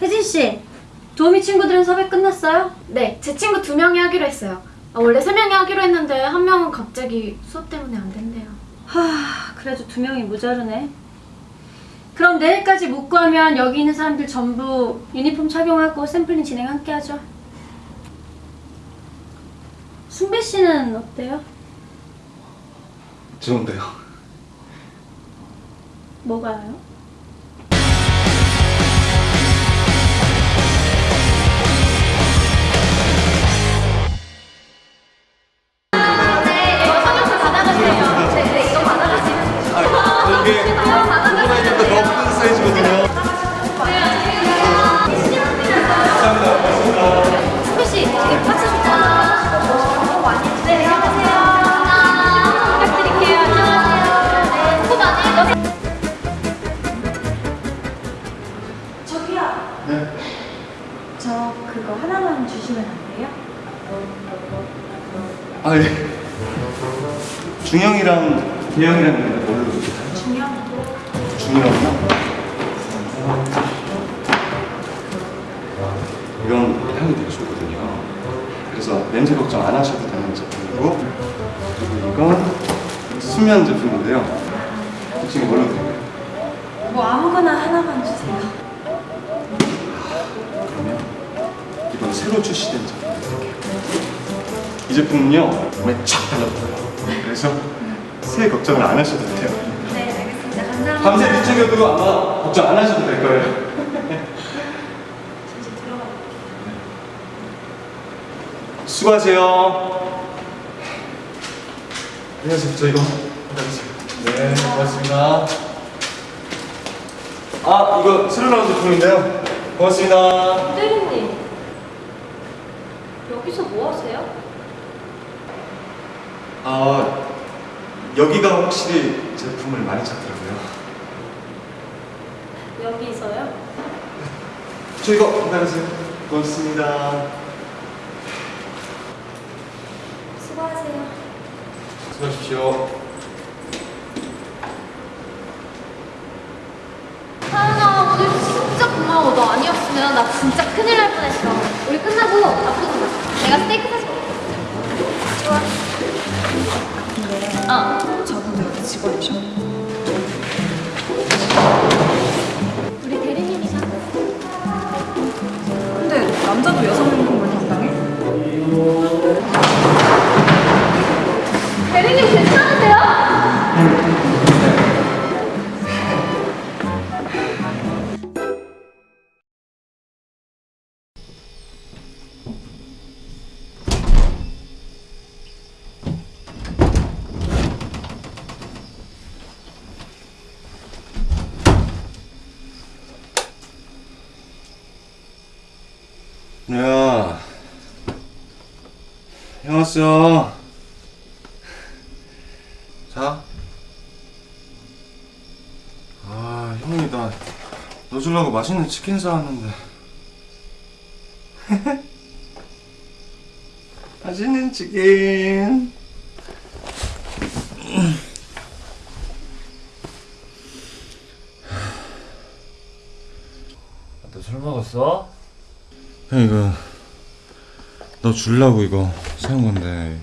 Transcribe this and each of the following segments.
혜진 씨, 도우미 친구들은 섭외 끝났어요? 네, 제 친구 두 명이 하기로 했어요. 아, 원래 세 명이 하기로 했는데 한 명은 갑자기 수업 때문에 안 된대요. 하, 그래도 두 명이 모자르네. 그럼 내일까지 못 구하면 여기 있는 사람들 전부 유니폼 착용하고 샘플링 진행 함께 하죠. 순배 씨는 어때요? 좋은데요. 뭐가요? 중형이랑 대형이랑 뭘로? 중요한 중형이요? 이건 향이 되게 좋거든요. 그래서 냄새 걱정 안 하셔도 되는 제품이고 그리고 이건 수면 제품인데요. 혹시 이거 뭘로 드릴까요? 뭐 아무거나 하나만 주세요. 그러면 이번 새로 출시된 제품 드릴게요. 이 제품은요 몸에 촥 달라붙어요. 그래서 새 걱정을 안 하셔도 돼요. 네, 알겠습니다. 감사합니다. 밤새 뒤척여도 아마 걱정 안 하셔도 될 거예요. 수고하세요. 안녕하세요. 저 이거 받아주세요. 네, 고맙습니다. 아, 이거 새로 나온 제품인데요. 고맙습니다. 대리님, 여기서 뭐 하세요? 아, 여기가 확실히 제품을 많이 찾더라고요. 여기서요? 저 이거 받아주세요. 고맙습니다. 수고하세요. 수고하십시오. 하은아, 오늘 진짜 고마워. 너 아니었으면 나 진짜 큰일 날 뻔했어. 우리 끝나고 먹자. 내가 스테이크 저분 형 왔어. 자. 아, 형이 나너 주려고 맛있는 치킨 사왔는데. 맛있는 치킨. 너 술 먹었어? 형 이거 너 주려고 이거 사온 건데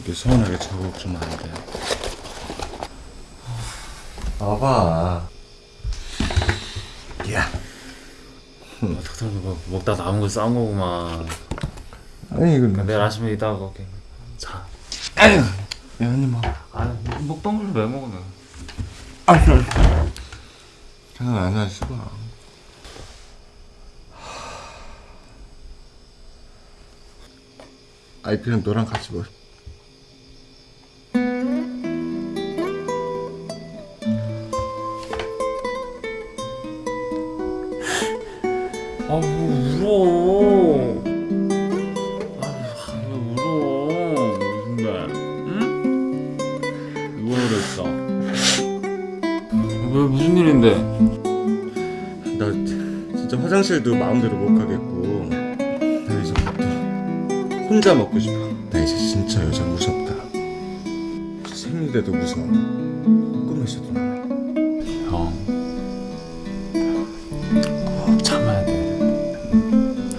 이게 서운하게 작업 좀 안 돼. 봐봐. 야. 탁탁 뭐 먹다 남은 거 싸운 거구만 아니 이거 내일 아침에 이따가 먹게 자 아유. 야 한입 먹어. 아니 먹던 걸왜아 그래. 그냥 앉아 있어봐. 아이 그냥 너랑 같이 먹. 아왜 울어. 아왜 울어? 우리 선배 응? 누가 그랬어? 왜 무슨 일인데? 나 진짜 화장실도 마음대로 못 가겠고 혼자 먹고 싶어. 나 이제 진짜 여자 무섭다. 생리대도 무서워. 꿈에서도 나와. 형. 꼭 참아야 돼.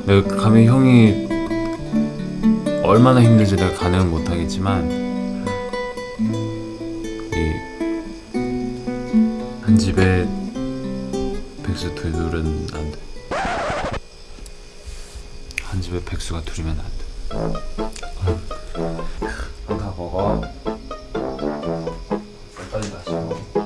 내가 감히 형이 얼마나 힘든지 내가 가늠을 못하겠지만 이 한 집에 백수 둘은 안 돼. 한 집에 백수가 둘이면 안 돼. 다 먹어 빨리 마시고